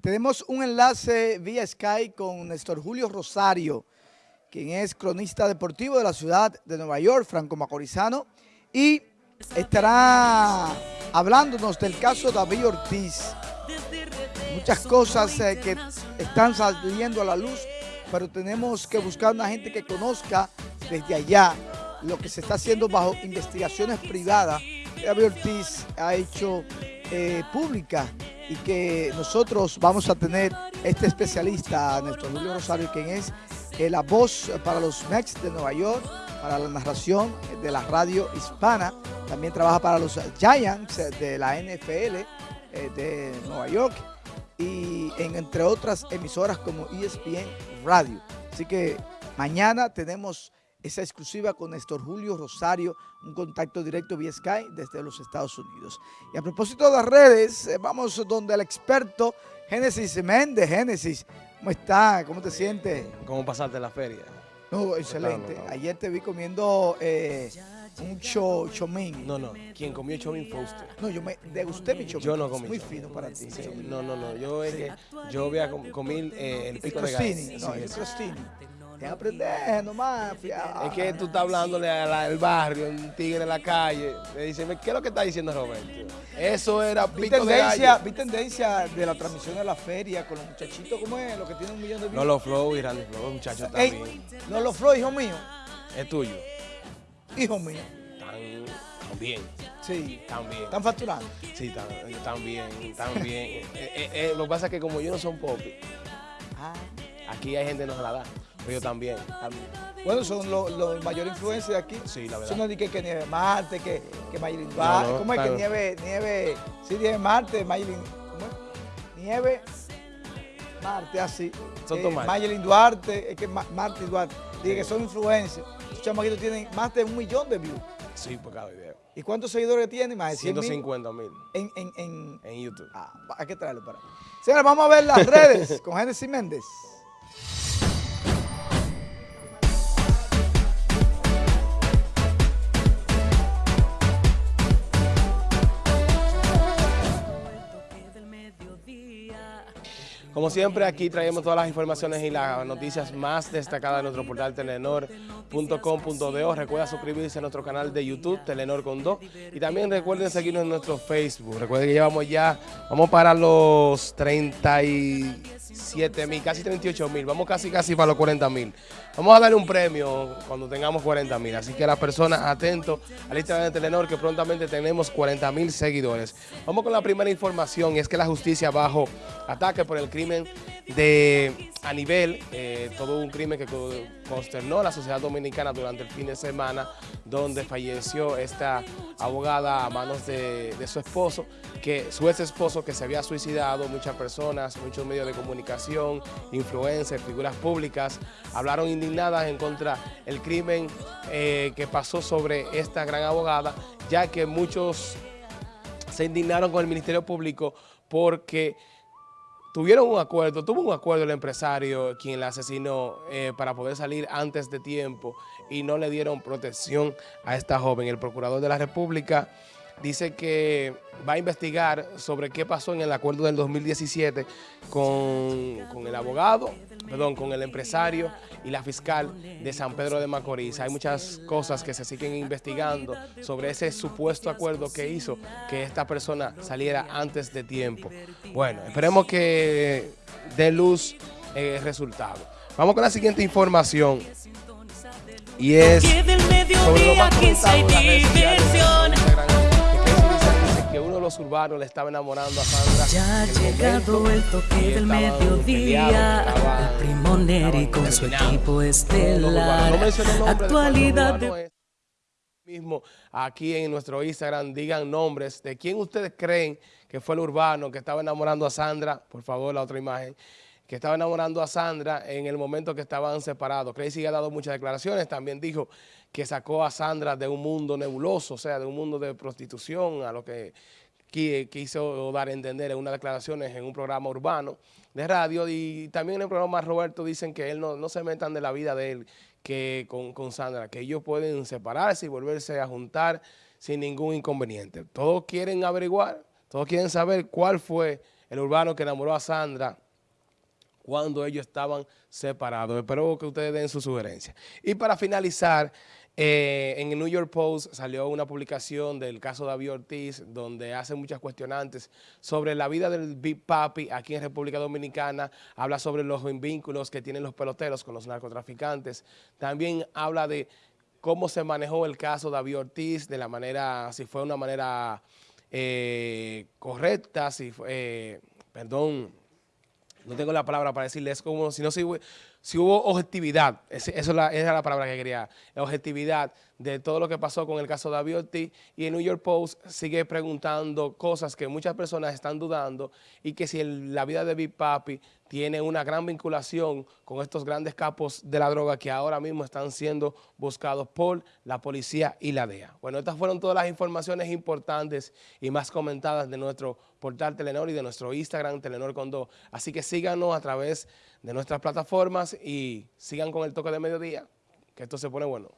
Tenemos un enlace vía Skype con Néstor Julio Rosario, quien es cronista deportivo de la ciudad de Nueva York, franco macorizano, y estará hablándonos del caso David Ortiz. Muchas cosas eh, que están saliendo a la luz, pero tenemos que buscar una gente que conozca desde allá lo que se está haciendo bajo investigaciones privadas. David Ortiz ha hecho eh, pública y que nosotros vamos a tener este especialista, Néstor Julio Rosario, quien es la voz para los Mets de Nueva York, para la narración de la radio hispana, también trabaja para los Giants de la NFL eh, de Nueva York y en, entre otras emisoras como ESPN Radio. Así que mañana tenemos esa exclusiva con Néstor Julio Rosario, un contacto directo vía Sky desde los Estados Unidos. Y a propósito de las redes, eh, vamos donde el experto Génesis Méndez. Génesis, ¿cómo está? ¿Cómo te sientes? ¿Cómo pasaste la feria? No, excelente. Ayer te vi comiendo eh, un cho, chomín. No, no, quien comió chomín fue usted. No, yo me degusté mi chomín. Yo no comí Muy fino para ti. no, no, no, yo, es que, yo voy a comer eh, el pico de gallo. No, el crostini aprender nomás. Es que tú estás hablándole al barrio, un tigre en la calle. Le dice, ¿qué es lo que está diciendo Roberto? Eso era vi tendencia, Vi tendencia de la transmisión de la feria con los muchachitos, ¿cómo es? Los que tienen un millón de views. No los flow y Randy Flow, muchachos también. No los flow, hijo mío. Es tuyo. Hijo mío. Están bien. Sí. También. ¿Están facturando? Sí, están bien, están bien. Eh, eh, eh, lo que pasa es que como yo no son pop, ah. aquí hay gente que no se la da. Pero yo también. Bueno, son los lo mayores influencias de aquí. Sí, la verdad. Eso no es que, que Nieve Marte, que, que Maylin no, ¿Cómo es que Nieve, Nieve, sí, Nieve Marte, Maylin, ¿cómo es? Nieve Marte, así. Son eh, Maylin Duarte, es que Marte Duarte. Dije que son influencers. Estos chamaquitos tienen más de un millón de views. Sí, por cada video. ¿Y cuántos seguidores tienen? Más de 150 mil. En, en, en, en, YouTube. Ah, hay que traerlo para. Señores, vamos a ver las redes con Genesis Méndez. Como siempre, aquí traemos todas las informaciones y las noticias más destacadas de nuestro portal telenor.com.do. Recuerda suscribirse a nuestro canal de YouTube, Telenor con Do. Y también recuerden seguirnos en nuestro Facebook. Recuerden que llevamos ya, vamos para los 37 mil, casi 38 mil. Vamos casi, casi para los 40 mil. Vamos a darle un premio cuando tengamos 40 mil. Así que las personas atentos al Instagram de Telenor que prontamente tenemos 40 mil seguidores. Vamos con la primera información y es que la justicia bajo ataque por el crimen de a nivel, eh, todo un crimen que consternó la sociedad dominicana durante el fin de semana, donde falleció esta abogada a manos de, su esposo, que su ex esposo que se había suicidado, muchas personas, muchos medios de comunicación, influencers, figuras públicas, hablaron indignadas en contra del crimen eh, que pasó sobre esta gran abogada, ya que muchos se indignaron con el Ministerio Público porque tuvieron un acuerdo, tuvo un acuerdo el empresario quien la asesinó eh, para poder salir antes de tiempo y no le dieron protección a esta joven. El procurador de la República dice que va a investigar sobre qué pasó en el acuerdo del 2017 con, con, el abogado, perdón, con el empresario y la fiscal de San Pedro de Macorís. Hay muchas cosas que se siguen investigando sobre ese supuesto acuerdo que hizo que esta persona saliera antes de tiempo. Bueno, esperemos que dé luz el resultado. Vamos con la siguiente información y es sobre lo más los urbanos le estaba enamorando a Sandra. Ya ha llegado el toque del mediodía, el primo Neri con su equipo estelar. No Actualidad de... Mismo aquí en nuestro Instagram digan nombres de quién ustedes creen que fue el urbano que estaba enamorando a Sandra. Por favor, la otra imagen que estaba enamorando a Sandra en el momento que estaban separados. Crazy ha dado muchas declaraciones, también dijo que sacó a Sandra de un mundo nebuloso, o sea, de un mundo de prostitución, a lo que quiso dar a entender en unas declaraciones en un programa urbano de radio y también en el programa Roberto dicen que él no, se metan de la vida de él que con, Sandra, que ellos pueden separarse y volverse a juntar sin ningún inconveniente. Todos quieren averiguar, todos quieren saber cuál fue el urbano que enamoró a Sandra cuando ellos estaban separados. Espero que ustedes den su sugerencia. Y para finalizar, eh, en el New York Post salió una publicación del caso David Ortiz, donde hace muchas cuestionantes sobre la vida del Big Papi aquí en República Dominicana, habla sobre los vínculos que tienen los peloteros con los narcotraficantes, también habla de cómo se manejó el caso David Ortiz, de la manera, si fue una manera eh, correcta, si fue, eh, perdón, no tengo la palabra para decirle, es como si no si, si hubo objetividad, eso es la, esa es la palabra que quería, objetividad de todo lo que pasó con el caso de David Ortiz y el New York Post sigue preguntando cosas que muchas personas están dudando y que si la vida de Big Papi tiene una gran vinculación con estos grandes capos de la droga que ahora mismo están siendo buscados por la policía y la DEA. Bueno, estas fueron todas las informaciones importantes y más comentadas de nuestro portal Telenor y de nuestro Instagram Telenor Condó. Así que síganos a través de nuestras plataformas y sigan con el toque de mediodía, que esto se pone bueno.